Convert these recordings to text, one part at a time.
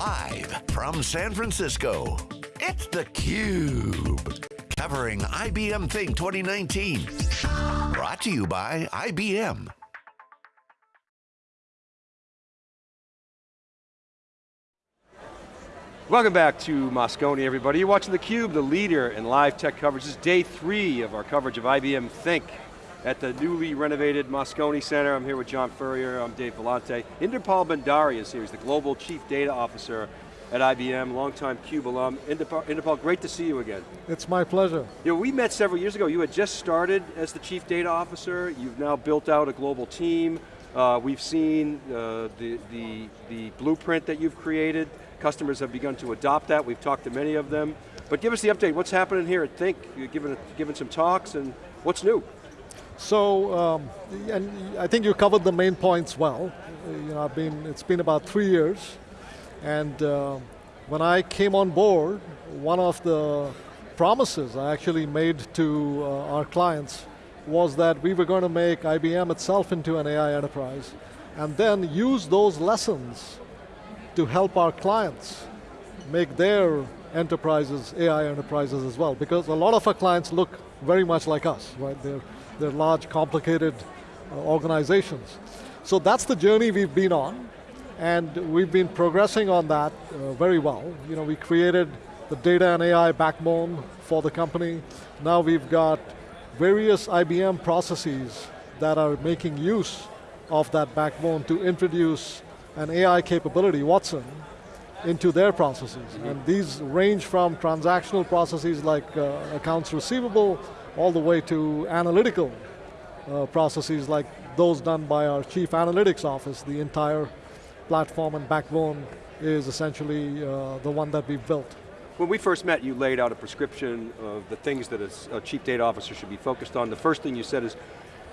Live from San Francisco, it's theCUBE. Covering IBM Think 2019. Brought to you by IBM. Welcome back to Moscone, everybody. You're watching theCUBE, the leader in live tech coverage. This is day three of our coverage of IBM Think at the newly renovated Moscone Center. I'm here with John Furrier, I'm Dave Vellante. Inderpal Bhandari is here, he's the Global Chief Data Officer at IBM, longtime CUBE alum. Inderpal, Inderpal, great to see you again. It's my pleasure. You know, we met several years ago. You had just started as the Chief Data Officer. You've now built out a global team. Uh, we've seen uh, the, the, the blueprint that you've created. Customers have begun to adopt that. We've talked to many of them. But give us the update. What's happening here at Think? You're giving, giving some talks and what's new? So, um, and I think you covered the main points well. You know, I've been, it's been about three years. And uh, when I came on board, one of the promises I actually made to uh, our clients was that we were going to make IBM itself into an AI enterprise and then use those lessons to help our clients make their enterprises AI enterprises as well. Because a lot of our clients look very much like us, right? They're, they're large, complicated uh, organizations. So that's the journey we've been on, and we've been progressing on that uh, very well. You know, we created the data and AI backbone for the company. Now we've got various IBM processes that are making use of that backbone to introduce an AI capability, Watson, into their processes. Mm -hmm. And these range from transactional processes like uh, accounts receivable, all the way to analytical uh, processes like those done by our chief analytics office. The entire platform and backbone is essentially uh, the one that we've built. When we first met, you laid out a prescription of the things that a chief data officer should be focused on. The first thing you said is,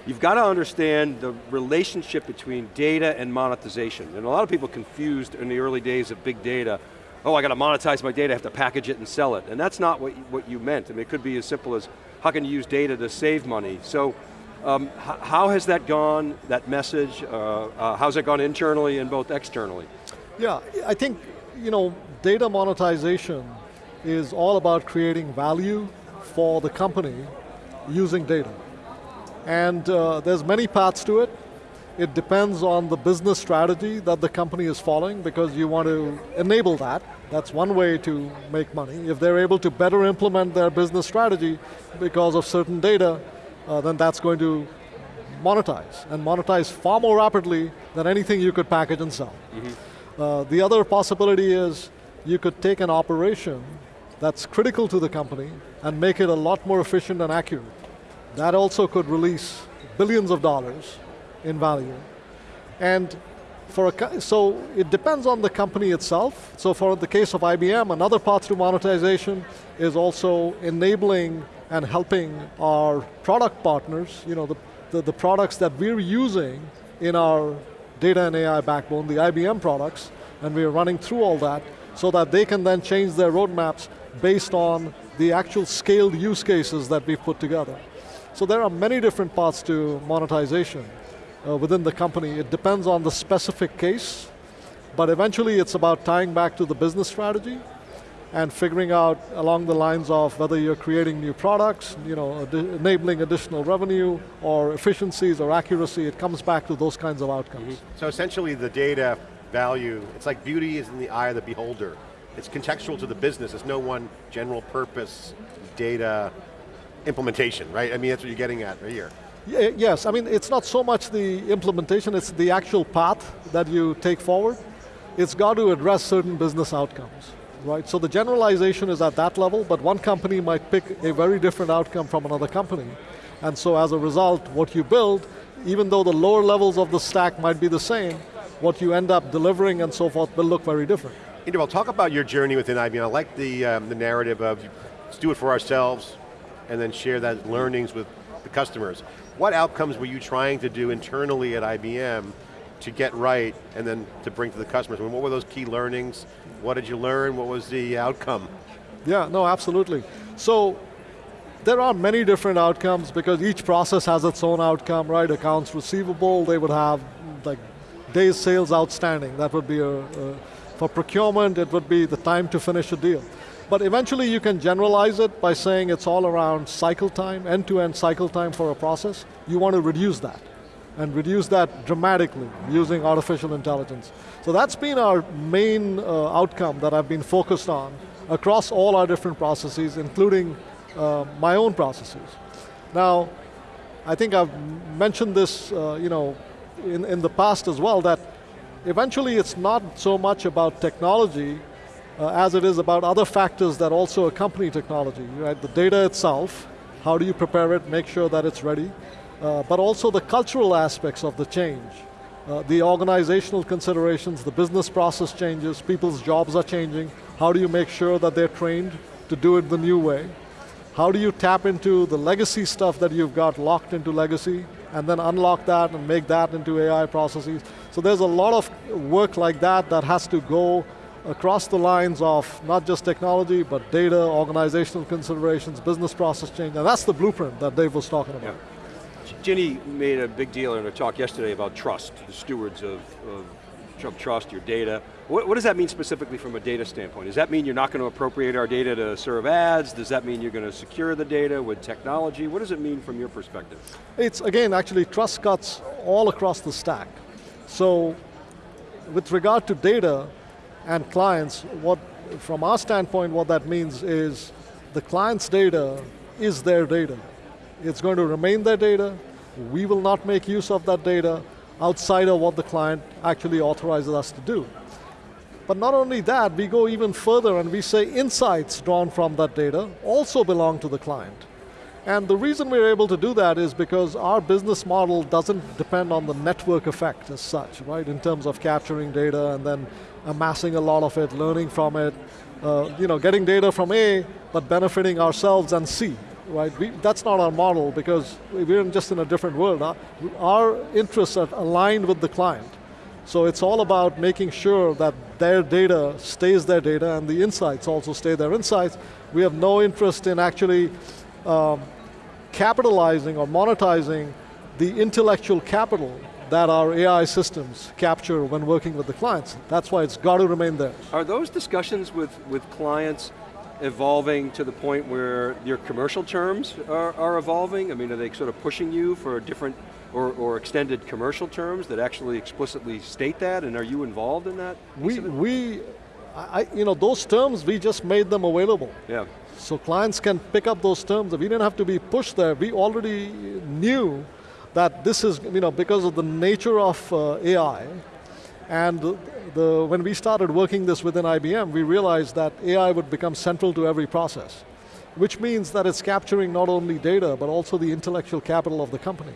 you've got to understand the relationship between data and monetization. And a lot of people confused in the early days of big data, oh, I got to monetize my data, I have to package it and sell it. And that's not what what you meant. I mean, it could be as simple as, how can you use data to save money? So, um, how has that gone, that message? Uh, uh, how's it gone internally and both externally? Yeah, I think, you know, data monetization is all about creating value for the company using data. And uh, there's many paths to it. It depends on the business strategy that the company is following because you want to enable that. That's one way to make money. If they're able to better implement their business strategy because of certain data, uh, then that's going to monetize, and monetize far more rapidly than anything you could package and sell. Mm -hmm. uh, the other possibility is you could take an operation that's critical to the company and make it a lot more efficient and accurate. That also could release billions of dollars in value. And for a, so it depends on the company itself. So for the case of IBM, another path to monetization is also enabling and helping our product partners, you know, the, the, the products that we're using in our data and AI backbone, the IBM products, and we're running through all that, so that they can then change their roadmaps based on the actual scaled use cases that we've put together. So there are many different paths to monetization uh, within the company. It depends on the specific case, but eventually it's about tying back to the business strategy and figuring out along the lines of whether you're creating new products, you know, ad enabling additional revenue or efficiencies or accuracy, it comes back to those kinds of outcomes. Mm -hmm. So essentially the data value, it's like beauty is in the eye of the beholder it's contextual to the business. It's no one general purpose data implementation, right? I mean, that's what you're getting at right here. Yes, I mean, it's not so much the implementation, it's the actual path that you take forward. It's got to address certain business outcomes, right? So the generalization is at that level, but one company might pick a very different outcome from another company. And so as a result, what you build, even though the lower levels of the stack might be the same, what you end up delivering and so forth will look very different. Inderpal, talk about your journey within IBM. I like the, um, the narrative of let's do it for ourselves and then share that learnings with the customers. What outcomes were you trying to do internally at IBM to get right and then to bring to the customers? I mean, what were those key learnings? What did you learn? What was the outcome? Yeah, no, absolutely. So, there are many different outcomes because each process has its own outcome, right? Accounts receivable, they would have like days sales outstanding. That would be a, a For procurement, it would be the time to finish a deal. But eventually you can generalize it by saying it's all around cycle time, end-to-end -end cycle time for a process. You want to reduce that and reduce that dramatically using artificial intelligence. So that's been our main uh, outcome that I've been focused on across all our different processes, including uh, my own processes. Now, I think I've mentioned this uh, you know, in, in the past as well, that eventually it's not so much about technology uh, as it is about other factors that also accompany technology, right? The data itself, how do you prepare it, make sure that it's ready, uh, but also the cultural aspects of the change. Uh, the organizational considerations, the business process changes, people's jobs are changing, how do you make sure that they're trained to do it the new way? How do you tap into the legacy stuff that you've got locked into legacy and then unlock that and make that into AI processes? So there's a lot of work like that that has to go across the lines of not just technology, but data, organizational considerations, business process change, and that's the blueprint that Dave was talking about. Yeah. Ginni made a big deal in her talk yesterday about trust, the stewards of, of trust, your data. What, what, does that mean specifically from a data standpoint? Does that mean you're not going to appropriate our data to serve ads? Does that mean you're going to secure the data with technology? What does it mean from your perspective? It's, again, actually trust cuts all across the stack. So, with regard to data and clients, what, from our standpoint, what that means is the client's data is their data. It's going to remain their data. We will not make use of that data outside of what the client actually authorizes us to do. But not only that, we go even further and we say insights drawn from that data also belong to the client. And the reason we're able to do that is because our business model doesn't depend on the network effect as such, right? In terms of capturing data and then amassing a lot of it, learning from it, uh, you know, getting data from A, but benefiting ourselves and C, right? We, that's not our model because we're just in a different world. Our, our interests are aligned with the client. So it's all about making sure that their data stays their data and the insights also stay their insights. We have no interest in actually um, capitalizing or monetizing the intellectual capital that our AI systems capture when working with the clients. That's why it's got to remain there. Are those discussions with, with clients evolving to the point where your commercial terms are, are evolving? I mean, are they sort of pushing you for different or, or, extended commercial terms that actually explicitly state that, and are you involved in that? We, we I, you know, those terms, we just made them available. Yeah. So clients can pick up those terms. We didn't have to be pushed there. We already knew that this is, you know, because of the nature of uh, AI, and the, when we started working this within IBM, we realized that AI would become central to every process, which means that it's capturing not only data, but also the intellectual capital of the company.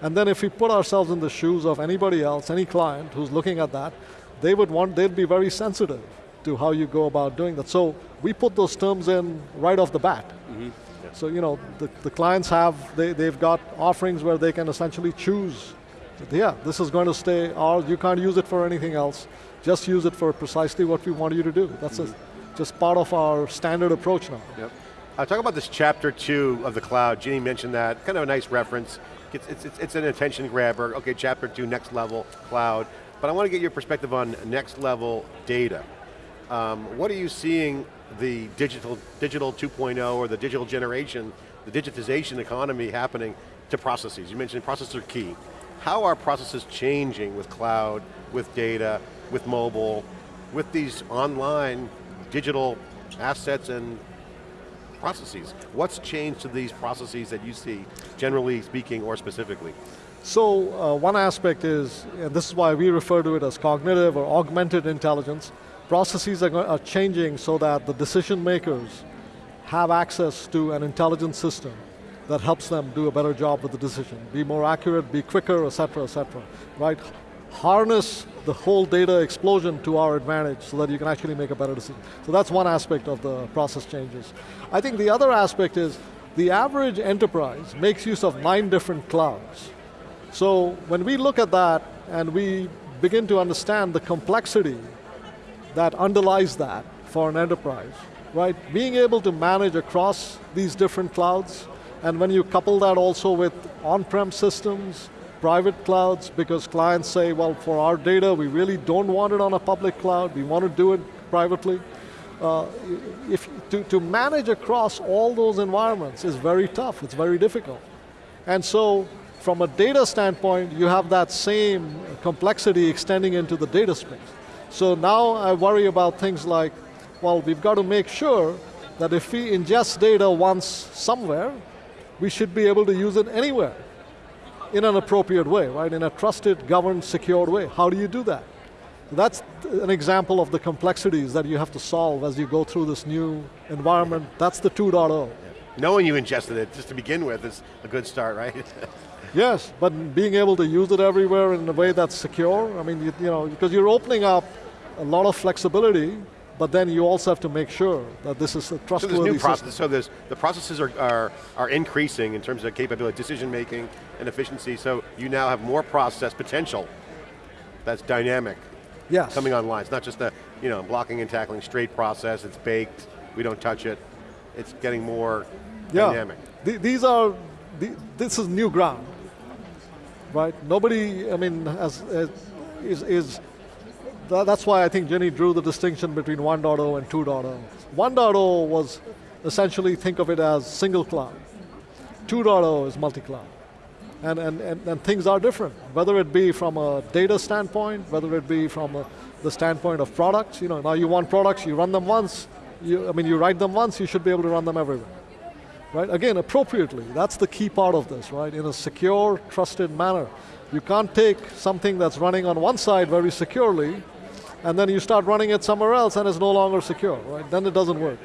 And then if we put ourselves in the shoes of anybody else, any client who's looking at that, they would want, they'd be very sensitive to how you go about doing that. So we put those terms in right off the bat. Mm -hmm. yeah. So you know, the, the clients have, they, they've got offerings where they can essentially choose yeah, this is going to stay ours, you can't use it for anything else. Just use it for precisely what we want you to do. That's mm -hmm. just part of our standard approach now. Yep. Uh, talk about this chapter two of the cloud. Ginni mentioned that, kind of a nice reference. It's, it's, it's, it's an attention grabber. Okay, chapter two, next level, cloud. But I want to get your perspective on next level data. Um, what are you seeing the digital, digital 2.0 or the digital generation, the digitization economy happening to processes? You mentioned processes are key. How are processes changing with cloud, with data, with mobile, with these online digital assets and processes? What's changed to these processes that you see, generally speaking or specifically? So uh, one aspect is, and this is why we refer to it as cognitive or augmented intelligence, processes are, are changing so that the decision makers have access to an intelligent system that helps them do a better job with the decision, be more accurate, be quicker, et cetera, et cetera, right? Harness the whole data explosion to our advantage so that you can actually make a better decision. So that's one aspect of the process changes. I think the other aspect is the average enterprise makes use of nine different clouds. So when we look at that and we begin to understand the complexity that underlies that for an enterprise, right? Being able to manage across these different clouds and when you couple that also with on-prem systems, private clouds because clients say, well, for our data, we really don't want it on a public cloud, we want to do it privately. Uh, if, to, to manage across all those environments is very tough, it's very difficult. And so, from a data standpoint, you have that same complexity extending into the data space. So now I worry about things like, well, we've got to make sure that if we ingest data once somewhere, we should be able to use it anywhere in an appropriate way, right? In a trusted, governed, secured way. How do you do that? That's an example of the complexities that you have to solve as you go through this new environment. That's the 2.0. Knowing you ingested it, just to begin with, is a good start, right? yes, but being able to use it everywhere in a way that's secure, I mean, you, you know, because you're opening up a lot of flexibility but then you also have to make sure that this is a trustworthy so new process, So there's, the processes are, are, are increasing in terms of capability, decision making and efficiency, so you now have more process potential that's dynamic. Yes. Coming online. It's not just a you know, blocking and tackling straight process, it's baked, we don't touch it. It's getting more yeah. dynamic. Th these are, th this is new ground, right? Nobody, I mean, has, has is, is that's why I think Ginni drew the distinction between 1.0 and 2.0. 1.0 was essentially think of it as single cloud. 2.0 is multi-cloud. And, and, and, and, things are different, whether it be from a data standpoint, whether it be from a, the standpoint of products. You know, now you want products, you run them once, you, I mean, you write them once, you should be able to run them everywhere. Right, again, appropriately, that's the key part of this, right? In a secure, trusted manner. You can't take something that's running on one side very securely and then you start running it somewhere else and it's no longer secure, right? Then it doesn't work.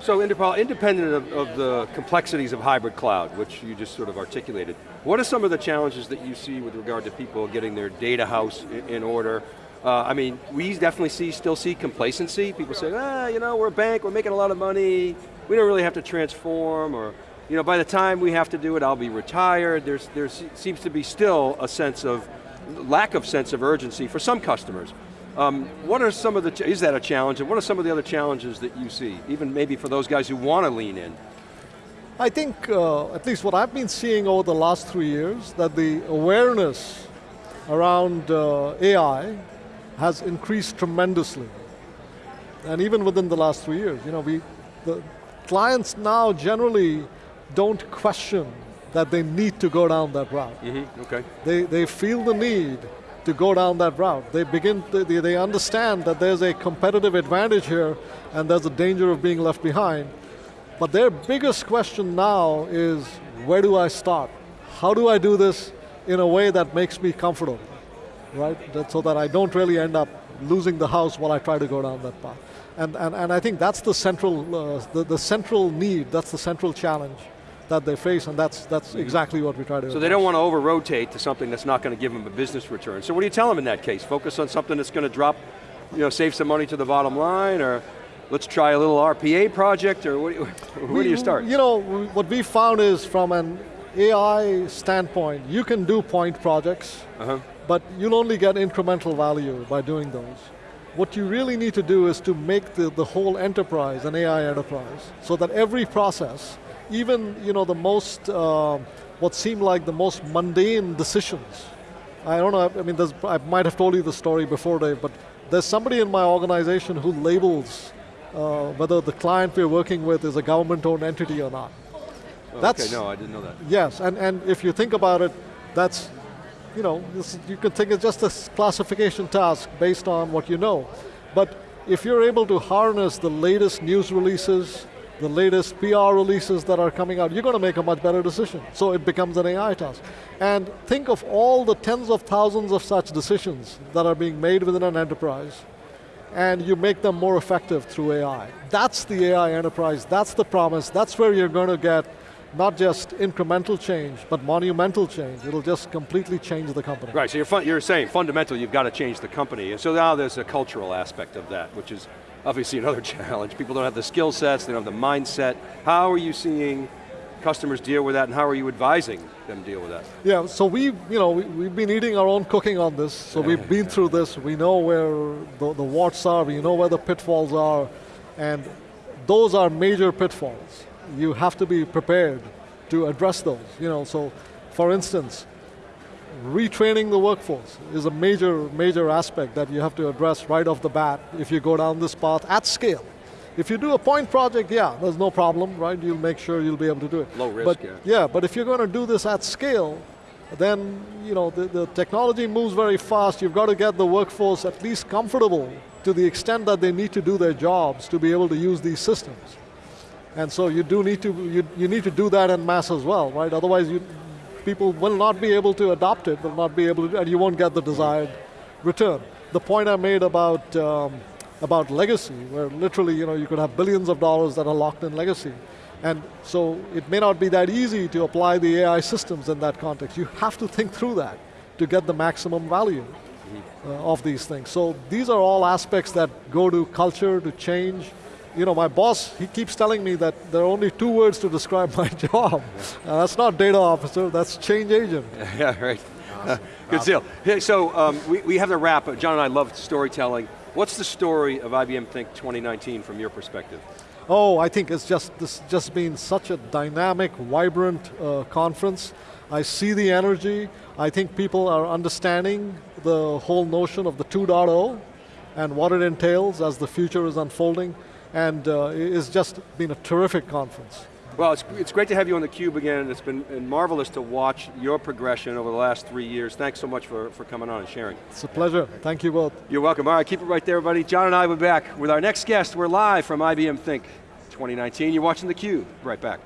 So independent of, of, the complexities of hybrid cloud, which you just sort of articulated, what are some of the challenges that you see with regard to people getting their data house in, in order? Uh, I mean, we definitely see, still see complacency. People say, ah, you know, we're a bank, we're making a lot of money, we don't really have to transform, or you know, by the time we have to do it, I'll be retired. There's, there seems to be still a sense of, lack of sense of urgency for some customers. Um, what are some of the, is that a challenge, and what are some of the other challenges that you see, even maybe for those guys who want to lean in? I think, uh, at least what I've been seeing over the last three years, that the awareness around uh, AI has increased tremendously. And even within the last three years, you know, we, the clients now generally don't question that they need to go down that route. Mm -hmm. Okay. They, they feel the need to go down that route. They begin, to, they, they understand that there's a competitive advantage here and there's a danger of being left behind. But their biggest question now is, where do I start? How do I do this in a way that makes me comfortable, right? That, so that I don't really end up losing the house while I try to go down that path. And, and, and I think that's the central, uh, the, the central need, that's the central challenge that they face, and that's, that's exactly what we try to do. So they don't want to over-rotate to something that's not going to give them a business return. So what do you tell them in that case? Focus on something that's going to drop, you know, save some money to the bottom line, or let's try a little RPA project, or what, where we, do you start? You know, what we found is from an AI standpoint, you can do point projects, uh -huh. but you'll only get incremental value by doing those. What you really need to do is to make the, the whole enterprise an AI enterprise, so that every process even you know, the most, uh, what seemed like the most mundane decisions. I don't know, I mean, I might have told you the story before, Dave, but there's somebody in my organization who labels uh, whether the client we're working with is a government-owned entity or not. Oh, that's, okay, no, I didn't know that. Yes, and, and if you think about it, that's, you know, this, you can think it's just a classification task based on what you know. But if you're able to harness the latest news releases, the latest PR releases that are coming out, you're going to make a much better decision. So it becomes an AI task. And think of all the tens of thousands of such decisions that are being made within an enterprise, and you make them more effective through AI. That's the AI enterprise, that's the promise, that's where you're going to get not just incremental change, but monumental change. It'll just completely change the company. Right, so you're, you're saying fundamental, you've got to change the company. And so now there's a cultural aspect of that, which is obviously another challenge. People don't have the skill sets, they don't have the mindset. How are you seeing customers deal with that and how are you advising them deal with that? Yeah, so we, you know, we, have been eating our own cooking on this, so we've been through this, we know where the, the warts are, we know where the pitfalls are, and those are major pitfalls. You have to be prepared to address those, you know, so for instance, retraining the workforce is a major, major aspect that you have to address right off the bat if you go down this path at scale. If you do a point project, yeah, there's no problem, right? You'll make sure you'll be able to do it. Low risk, but, yeah. Yeah, but if you're going to do this at scale, then you know the, the technology moves very fast. You've got to get the workforce at least comfortable to the extent that they need to do their jobs to be able to use these systems. And so you do need to you, you need to do that in mass as well, right? Otherwise, you, people will not be able to adopt it, will not be able to, and you won't get the desired return. The point I made about um, about legacy, where literally you know you could have billions of dollars that are locked in legacy. And so it may not be that easy to apply the AI systems in that context. You have to think through that to get the maximum value uh, of these things. So these are all aspects that go to culture, to change. You know, my boss, he keeps telling me that there are only two words to describe my job. Uh, that's not data officer, that's change agent. Yeah, right. Uh, good deal. Hey, so um, we, we have to wrap, John and I love storytelling. What's the story of IBM Think 2019 from your perspective? Oh, I think it's just this just been such a dynamic, vibrant uh, conference. I see the energy. I think people are understanding the whole notion of the 2.0 and what it entails as the future is unfolding. And uh, it's just been a terrific conference. Well, it's, it's great to have you on theCUBE again. It's been marvelous to watch your progression over the last three years. Thanks so much for, for coming on and sharing. It's a pleasure. Thank you both. You're welcome. All right, keep it right there, everybody. John and I will be back with our next guest. We're live from IBM Think 2019. You're watching theCUBE. Right back.